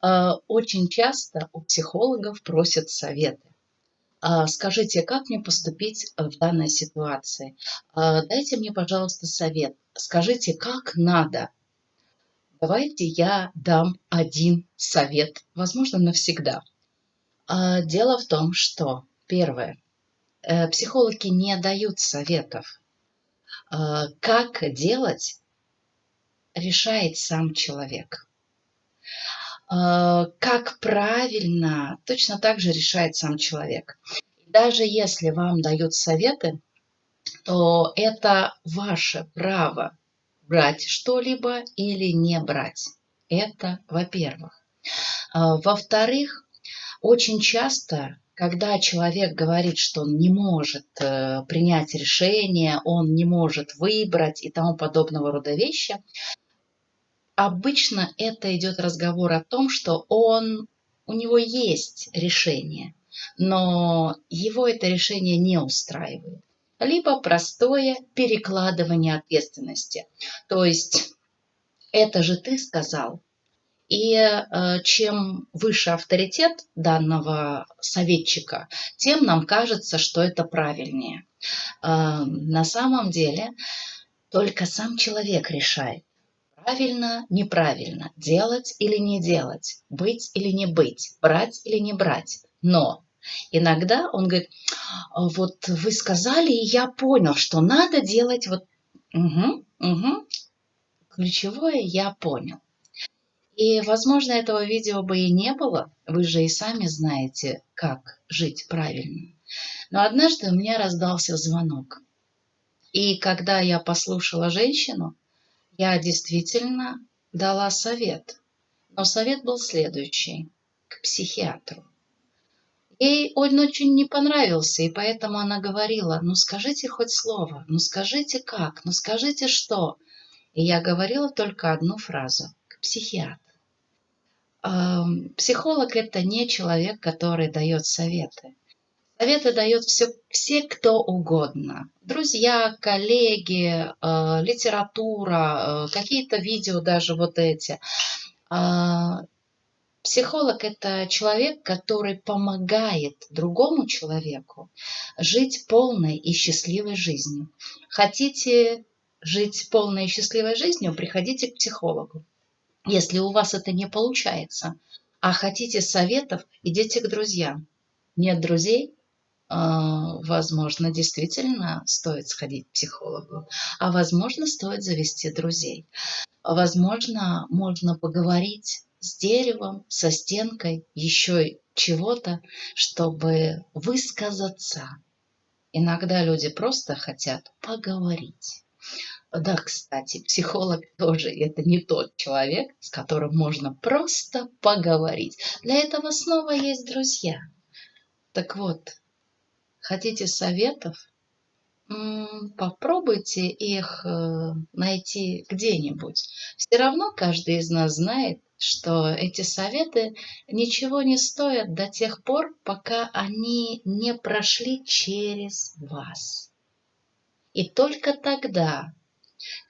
А, очень часто у психологов просят советы. А, скажите, как мне поступить в данной ситуации? А, дайте мне, пожалуйста, совет. Скажите, как надо? Давайте я дам один совет, возможно, навсегда. Дело в том, что, первое, э, психологи не дают советов. Как делать, решает сам человек. А, как правильно, точно так же решает сам человек. Даже если вам дают советы, то это ваше право брать что-либо или не брать. Это во-первых. А, во-вторых, очень часто, когда человек говорит, что он не может э, принять решение, он не может выбрать и тому подобного рода вещи, обычно это идет разговор о том, что он, у него есть решение, но его это решение не устраивает. Либо простое перекладывание ответственности. То есть это же ты сказал. И э, чем выше авторитет данного советчика, тем нам кажется, что это правильнее. Э, на самом деле только сам человек решает, правильно, неправильно, делать или не делать, быть или не быть, брать или не брать. Но иногда он говорит, «А вот вы сказали, и я понял, что надо делать вот... Угу, угу. Ключевое я понял. И, возможно, этого видео бы и не было. Вы же и сами знаете, как жить правильно. Но однажды у меня раздался звонок. И когда я послушала женщину, я действительно дала совет, но совет был следующий – к психиатру. Ей он очень не понравился, и поэтому она говорила, ну скажите хоть слово, ну скажите как, ну скажите что. И я говорила только одну фразу – к психиатру. Психолог – это не человек, который дает советы. Советы дает все, все кто угодно. Друзья, коллеги, э, литература, э, какие-то видео даже вот эти. Э, психолог – это человек, который помогает другому человеку жить полной и счастливой жизнью. Хотите жить полной и счастливой жизнью, приходите к психологу. Если у вас это не получается, а хотите советов, идите к друзьям. Нет друзей, возможно, действительно стоит сходить к психологу, а возможно, стоит завести друзей. Возможно, можно поговорить с деревом, со стенкой, еще чего-то, чтобы высказаться. Иногда люди просто хотят поговорить. Да, кстати, психолог тоже это не тот человек, с которым можно просто поговорить. Для этого снова есть друзья. Так вот, хотите советов, попробуйте их э, найти где-нибудь. Все равно каждый из нас знает, что эти советы ничего не стоят до тех пор, пока они не прошли через вас. И только тогда,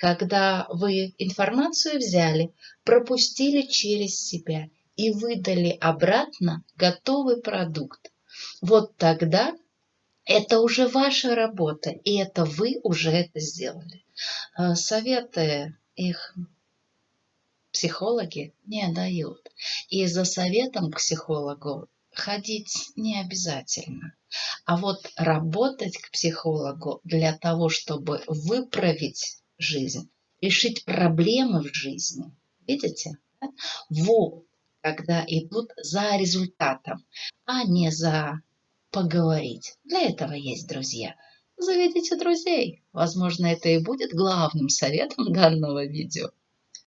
когда вы информацию взяли, пропустили через себя и выдали обратно готовый продукт, вот тогда это уже ваша работа, и это вы уже это сделали. А, советы их психологи не дают. И за советом к психологу ходить не обязательно. А вот работать к психологу для того, чтобы выправить жизнь, решить проблемы в жизни. Видите? Вот когда идут за результатом, а не за поговорить. Для этого есть друзья. Заведите друзей. Возможно, это и будет главным советом данного видео.